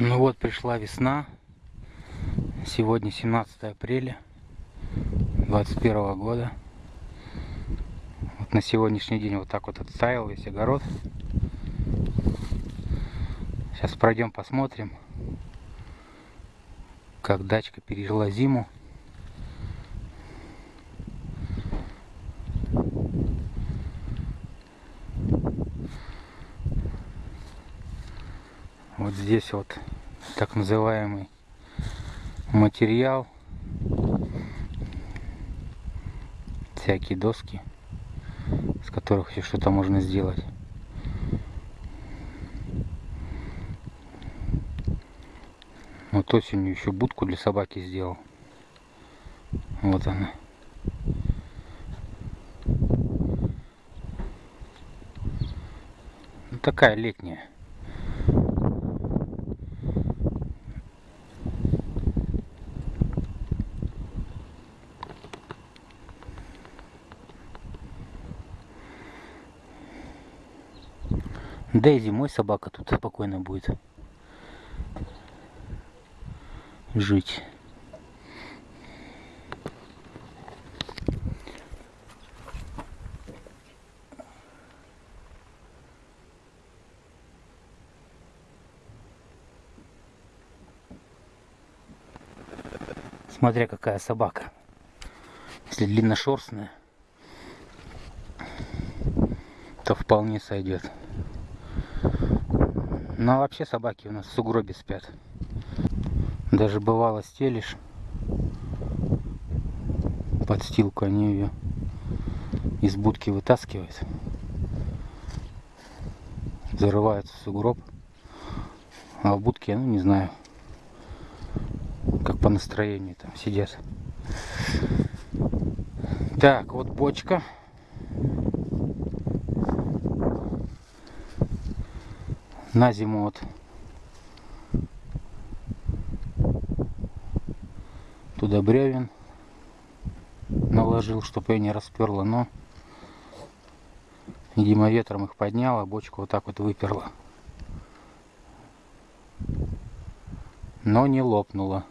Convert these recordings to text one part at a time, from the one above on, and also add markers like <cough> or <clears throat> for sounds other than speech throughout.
Ну вот пришла весна. Сегодня 17 апреля 21 года. Вот на сегодняшний день вот так вот отстаивал весь огород. Сейчас пройдем посмотрим, как дачка пережила зиму. Вот здесь вот так называемый материал. Всякие доски, с которых еще что-то можно сделать. Вот осенью еще будку для собаки сделал. Вот она. Ну, такая летняя. Да и зимой собака тут спокойно будет жить. Смотря какая собака. Если длинношерстная, то вполне сойдет. Ну а вообще собаки у нас в сугробе спят. Даже бывало стелишь подстилку, они ее из будки вытаскивают. Зарываются в сугроб. А в будке, ну не знаю, как по настроению там сидят. Так, вот бочка. На зиму вот туда бревен наложил, чтобы ее не расперло, но видимо ветром их подняло, бочку вот так вот выперла. Но не лопнула.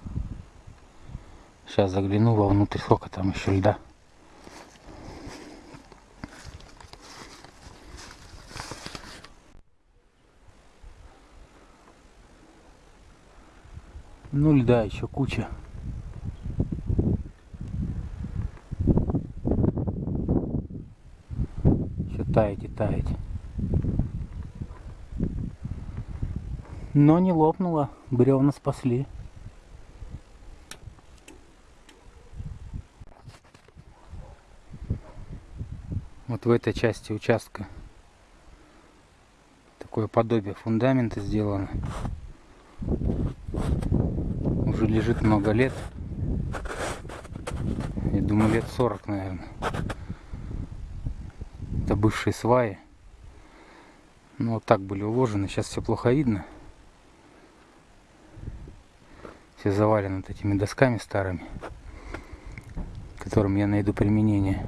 Сейчас загляну вовнутрь, сколько там еще льда. Ну льда еще куча. Еще таять и таять. Но не лопнуло, бревна спасли. Вот в этой части участка такое подобие фундамента сделано уже лежит много лет. Я думаю, лет 40, наверное. Это бывшие сваи. Ну, вот так были уложены. Сейчас все плохо видно. Все завалены вот этими досками старыми, которым я найду применение.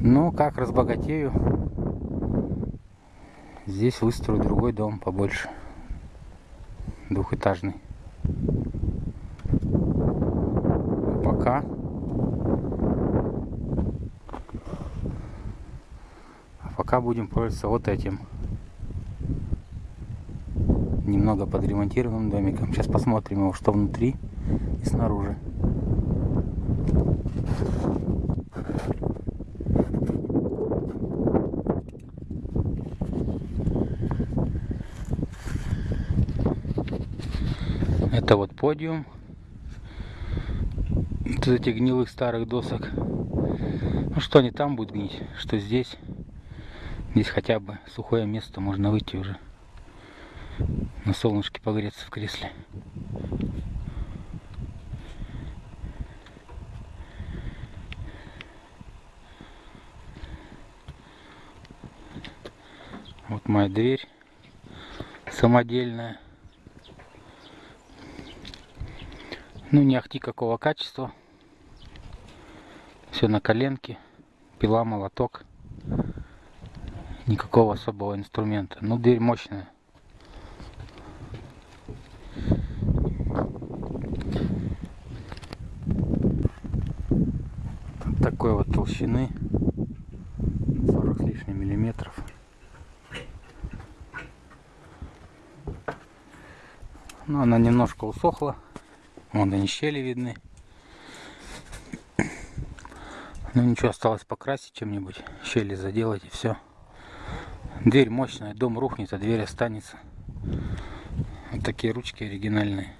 Но как разбогатею, здесь выстрою другой дом побольше. Двухэтажный. Пока. А пока будем пользоваться вот этим. Немного подремонтированным домиком. Сейчас посмотрим его, что внутри и снаружи. Это вот подиум из этих гнилых старых досок. Ну что не там будет гнить, что здесь. Здесь хотя бы сухое место, можно выйти уже. На солнышке погреться в кресле. Вот моя дверь самодельная. Ну не ахти какого качества. Все на коленке, пила, молоток. Никакого особого инструмента. Ну, дверь мощная. такой вот толщины 40 с лишним миллиметров но она немножко усохла вон они щели видны ну ничего, осталось покрасить чем-нибудь. Щели заделать и все. Дверь мощная, дом рухнет, а дверь останется. Вот такие ручки оригинальные.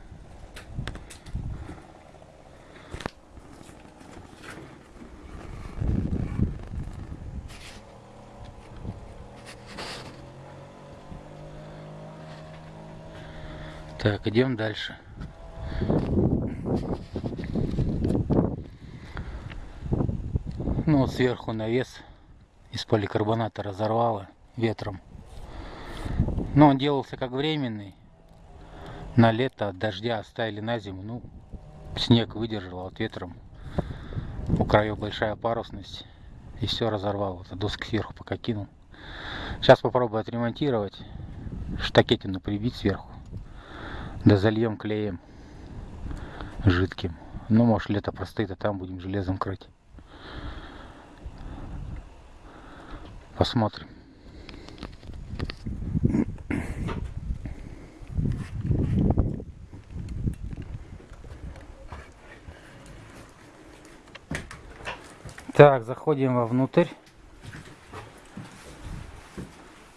Так, идем дальше. Ну вот сверху навес из поликарбоната разорвало ветром. Но он делался как временный. На лето от дождя оставили на зиму. Ну, снег выдержал, а вот ветром у краев большая парусность. И все разорвало. Вот, доски сверху пока кинул. Сейчас попробую отремонтировать. Штакетину прибить сверху. Да зальем клеем жидким. Ну, может, лето простоит, а там будем железом крыть. Посмотрим. Так, заходим вовнутрь.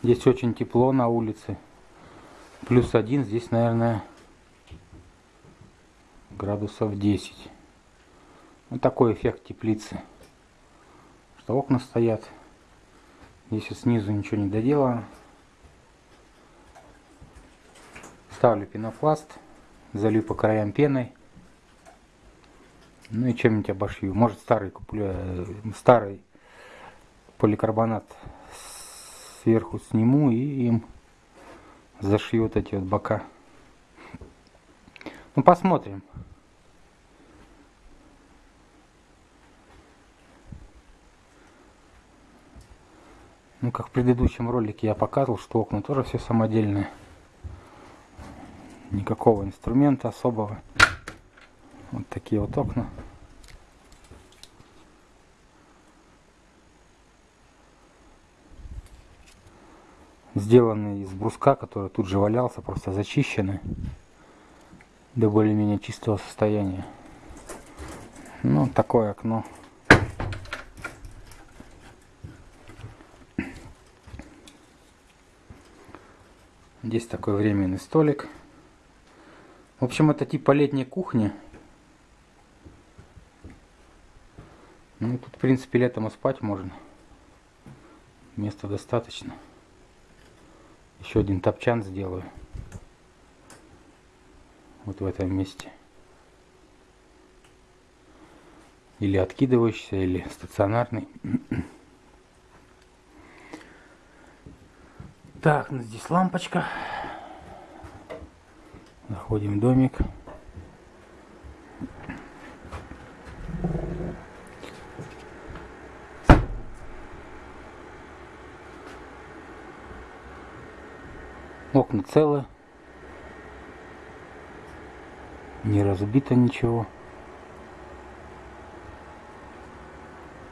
Здесь очень тепло на улице. Плюс один, здесь, наверное, градусов 10. Вот такой эффект теплицы. Что окна стоят. Здесь вот снизу ничего не доделано. Ставлю пенопласт, залью по краям пеной. Ну и чем-нибудь обошью. Может старый куплю, э, старый поликарбонат сверху сниму и им зашью вот эти вот бока. Ну посмотрим. Ну, как в предыдущем ролике я показывал, что окна тоже все самодельные. Никакого инструмента особого. Вот такие вот окна. Сделаны из бруска, который тут же валялся, просто зачищены до более-менее чистого состояния. Ну, такое окно. Здесь такой временный столик. В общем, это типа летней кухни. Ну, тут, в принципе, летом и спать можно. Места достаточно. Еще один топчан сделаю. Вот в этом месте. Или откидывающийся, или стационарный. Так, ну здесь лампочка. Заходим в домик. Окна целы. Не разбито ничего.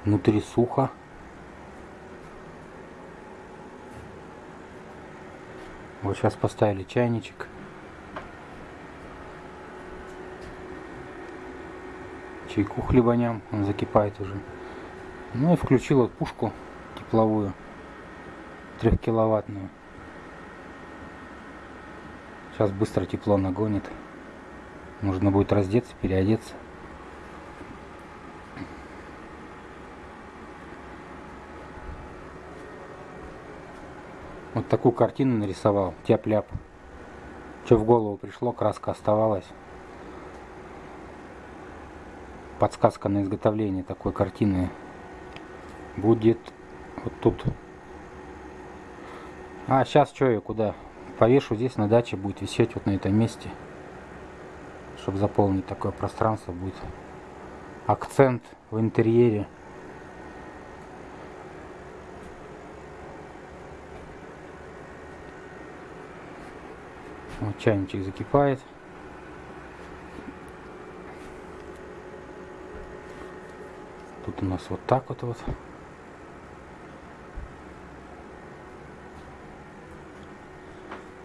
Внутри сухо. Сейчас поставили чайничек. Чайку хлебаням, он закипает уже. Ну и включил вот пушку тепловую, трехкиловаттную. Сейчас быстро тепло нагонит. Нужно будет раздеться, переодеться. Вот такую картину нарисовал. Тяп-ляп. Что в голову пришло, краска оставалась. Подсказка на изготовление такой картины будет вот тут. А, сейчас что я куда? Повешу здесь на даче, будет висеть вот на этом месте. Чтобы заполнить такое пространство будет. Акцент в интерьере. Вот чайничек закипает. Тут у нас вот так вот вот.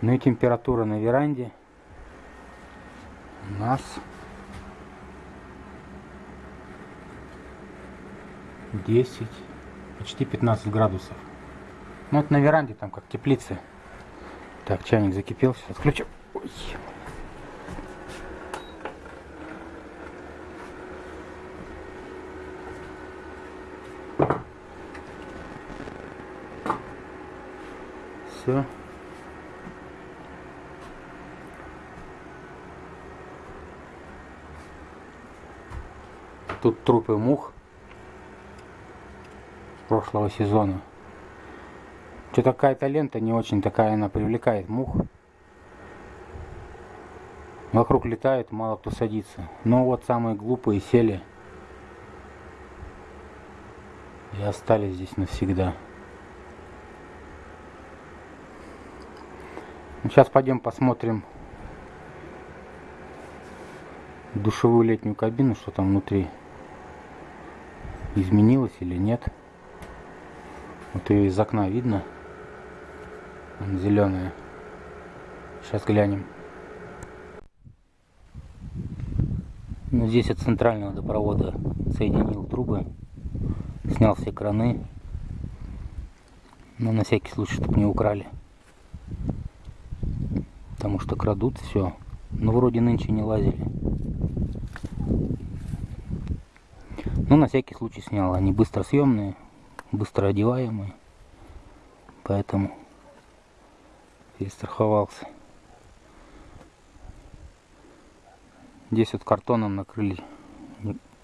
Ну и температура на веранде у нас 10, почти 15 градусов. Ну вот на веранде там как теплицы. Так, чайник закипел, сейчас отключу. Ой. Все. Тут трупы мух прошлого сезона. Что-то какая-то лента не очень такая, она привлекает мух. Вокруг летает, мало кто садится. Но вот самые глупые сели и остались здесь навсегда. Сейчас ну, пойдем посмотрим душевую летнюю кабину, что там внутри изменилось или нет. Вот ее из окна видно. Зеленая. Сейчас глянем. Ну, здесь от центрального водопровода соединил трубы. Снял все краны. Но на всякий случай, чтобы не украли. Потому что крадут все. Но вроде нынче не лазили. Ну, на всякий случай снял. Они быстро съемные, быстро одеваемые. Поэтому перестраховался. Здесь вот картоном накрыли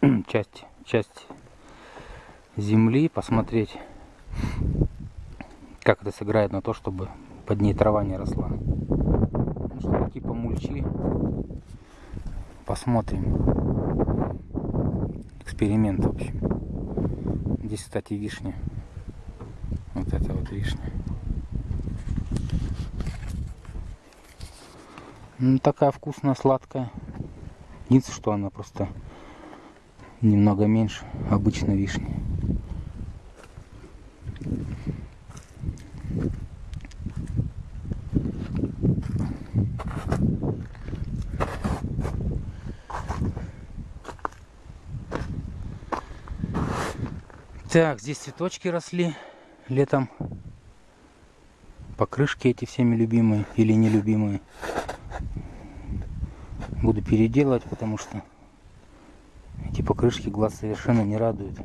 <clears throat> часть, часть земли, посмотреть, как это сыграет на то, чтобы под ней трава не росла. Ну, что типа мульчи. Посмотрим эксперимент, в общем. Здесь, кстати, вишня. Вот это вот вишня. Ну, такая вкусная, сладкая. Единственное, что она просто немного меньше обычной вишни. Так, здесь цветочки росли летом. Покрышки эти всеми любимые или нелюбимые. Буду переделывать, потому что эти покрышки глаз совершенно не радуют.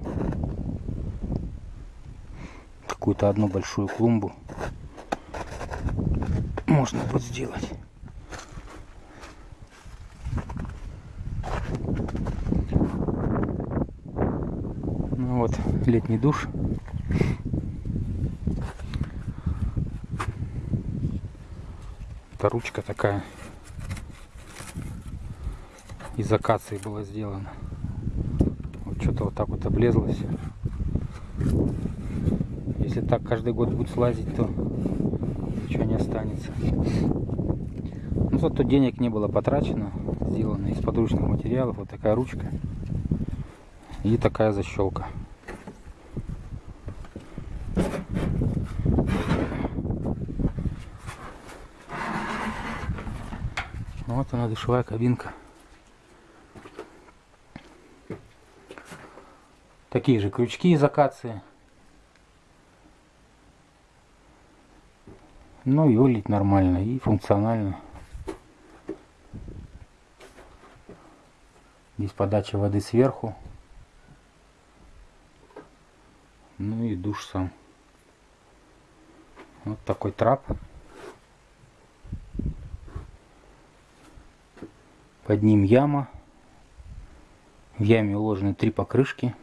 Какую-то одну большую клумбу можно будет сделать. Вот летний душ. Это ручка такая из акации была сделана. Вот что-то вот так вот облезлось. Если так каждый год будет слазить, то ничего не останется. Ну, зато денег не было потрачено. Сделано из подручных материалов. Вот такая ручка. И такая защелка. Вот она душевая кабинка. Такие же крючки из акации. Ну и улить нормально и функционально. Здесь подача воды сверху. Ну и душ сам. Вот такой трап. Под ним яма. В яме уложены три покрышки.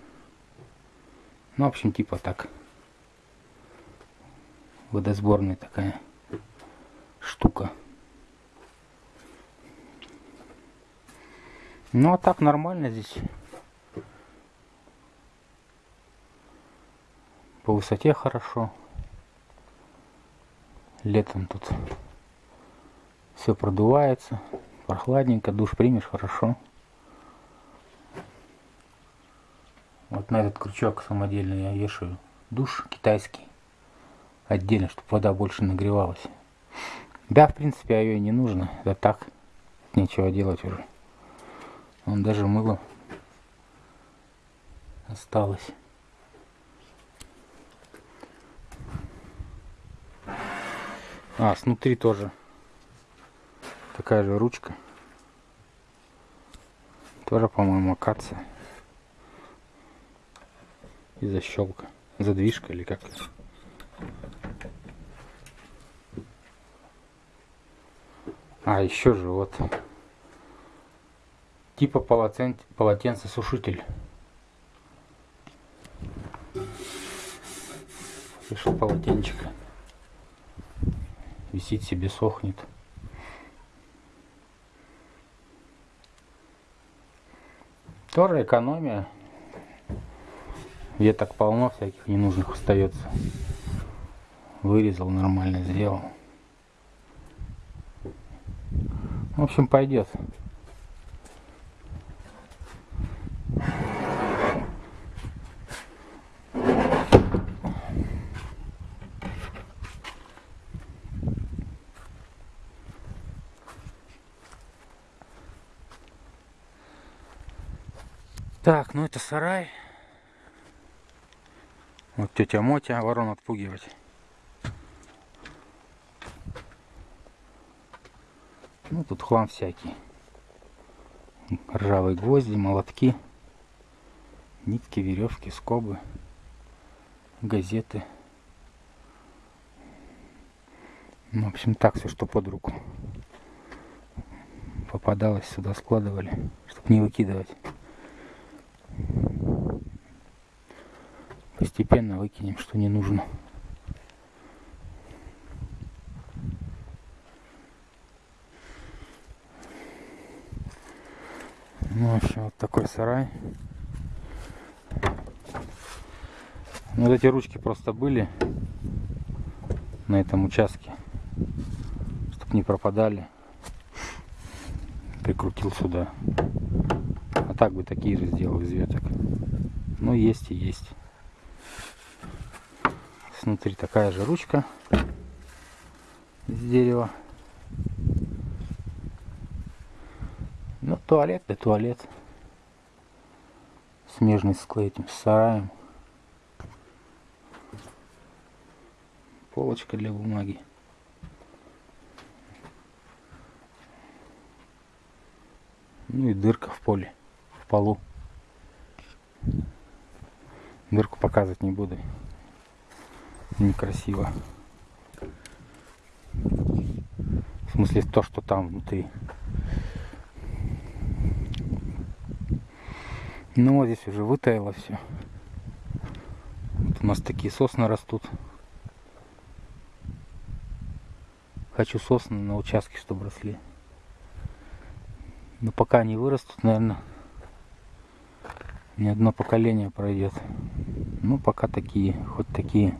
Ну, в общем, типа так. Водосборная такая штука. Ну, а так нормально здесь. По высоте хорошо. Летом тут все продувается прохладненько, душ примешь, хорошо. Вот на этот крючок самодельный я вешаю душ китайский. Отдельно, чтобы вода больше нагревалась. Да, в принципе, а ее не нужно. Это так. Нечего делать уже. Он даже мыло осталось. А, снутри тоже такая же ручка. Тоже, по-моему, акация. И защелка. Задвижка или как. А, еще же вот. Типа полотен... полотенцесушитель. Пришел полотенчик. Висит себе, сохнет. Тоже экономия. Веток полно всяких ненужных остается. Вырезал, нормально сделал. В общем, пойдет. Так, ну это сарай. Вот тетя Мотя ворон отпугивать. Ну тут хлам всякий. Ржавые гвозди, молотки, нитки, веревки, скобы, газеты. Ну, в общем, так все, что под руку попадалось, сюда складывали, чтобы не выкидывать. Постепенно выкинем, что не нужно. Ну, в общем, вот такой сарай. Ну, вот эти ручки просто были на этом участке, чтобы не пропадали. Прикрутил сюда. А так бы такие же сделал из веток. Ну, есть и есть. Внутри такая же ручка из дерева. Ну, туалет да туалет. Смежный с этим сараем. Полочка для бумаги. Ну и дырка в поле, в полу. Дырку показывать не буду. Некрасиво. В смысле то, что там внутри. Ну вот здесь уже вытаяло все. Вот у нас такие сосны растут. Хочу сосны на участке, чтобы росли. Но пока они вырастут, наверное, ни одно поколение пройдет. Ну, пока такие, хоть такие.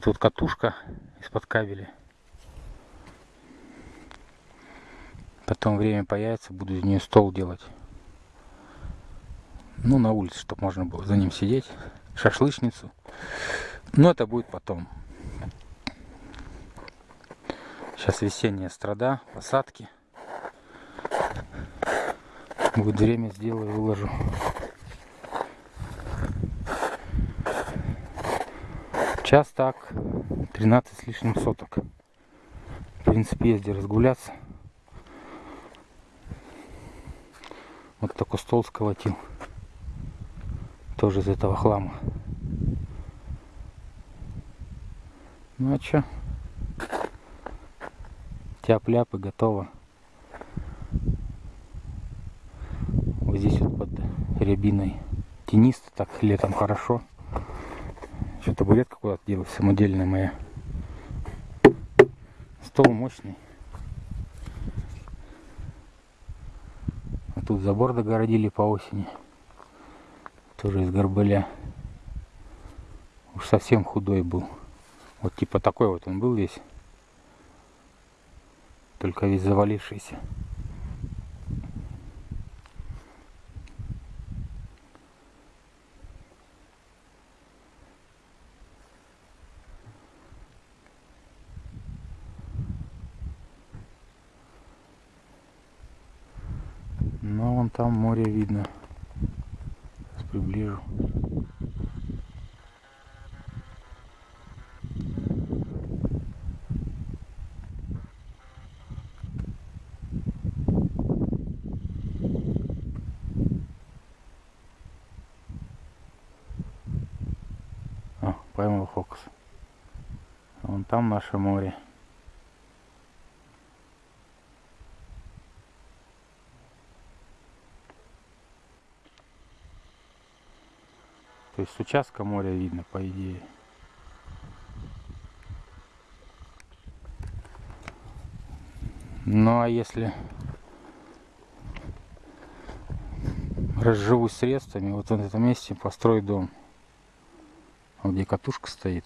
Тут вот катушка из-под кабеля. Потом время появится, буду из нее стол делать. Ну, на улице, чтобы можно было за ним сидеть. Шашлычницу. Но это будет потом. Сейчас весенняя страда, посадки. Будет время, сделаю, выложу. Сейчас так, 13 с лишним соток. В принципе, езди разгуляться. Вот такой стол сколотил. Тоже из этого хлама. Ну а чё? Тяп-ляп и готово. Вот здесь вот под рябиной тенисто, так летом хорошо. Что табуретка куда-то делась, самодельная моя. Стол мощный. А тут забор догородили по осени. Тоже из горбыля. Уж совсем худой был. Вот типа такой вот он был весь. Только весь завалившийся. Но вон там море видно. Сейчас приближу. Поймал фокус. Вон там наше море. То есть участка моря видно, по идее. Ну а если разживусь средствами, вот в этом месте построю дом. Где катушка стоит.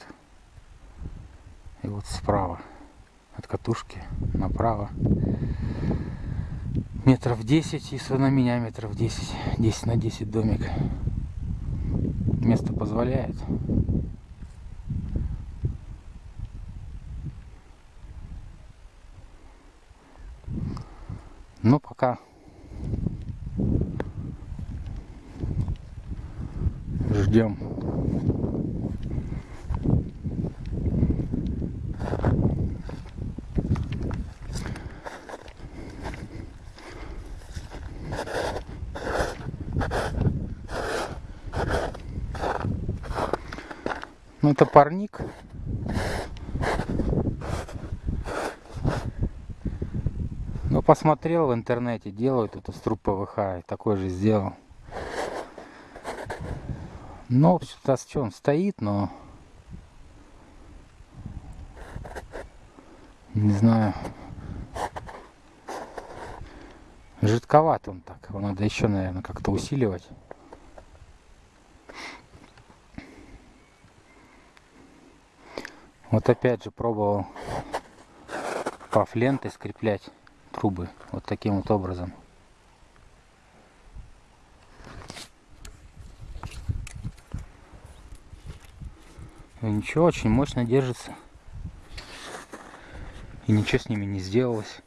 И вот справа от катушки направо метров 10 и на меня метров 10 10 на 10 домик. Место позволяет. Но пока ждем Ну это парник. Ну посмотрел в интернете, делают это с труб ПВХ, такой же сделал. Но что что он стоит, но не знаю. Жидковат он так. Его надо еще, наверное, как-то усиливать. Вот опять же пробовал паф лентой скреплять трубы вот таким вот образом. И ничего, очень мощно держится. И ничего с ними не сделалось.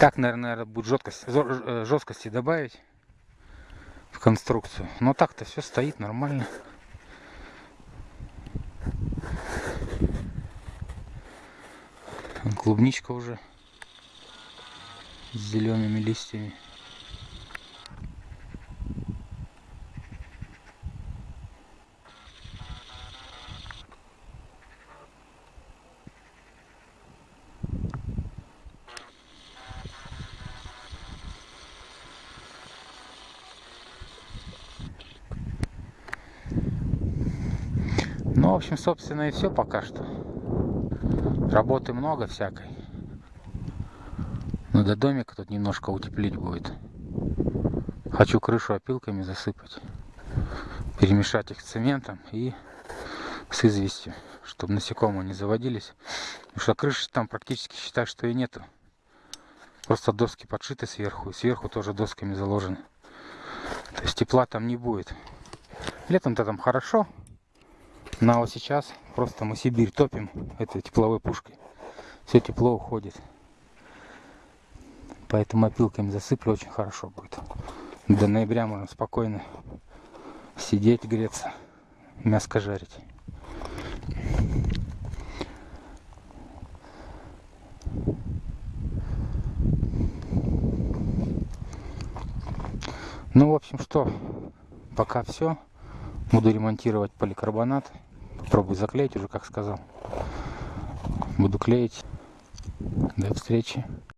Так, наверное, будет жесткость, жесткости добавить в конструкцию. Но так-то все стоит нормально. Клубничка уже с зелеными листьями. Ну, в общем, собственно, и все пока что. Работы много всякой. Но до домика тут немножко утеплить будет. Хочу крышу опилками засыпать. Перемешать их с цементом и с известью, чтобы насекомые не заводились. Потому что крыши там практически считай, что и нету. Просто доски подшиты сверху, и сверху тоже досками заложены. То есть тепла там не будет. Летом-то там хорошо, но вот сейчас просто мы Сибирь топим этой тепловой пушкой. Все тепло уходит. Поэтому опилками засыплю очень хорошо будет. До ноября можно спокойно сидеть, греться, мяско жарить. Ну, в общем, что, пока все. Буду ремонтировать поликарбонат. Попробую заклеить уже, как сказал. Буду клеить. До встречи.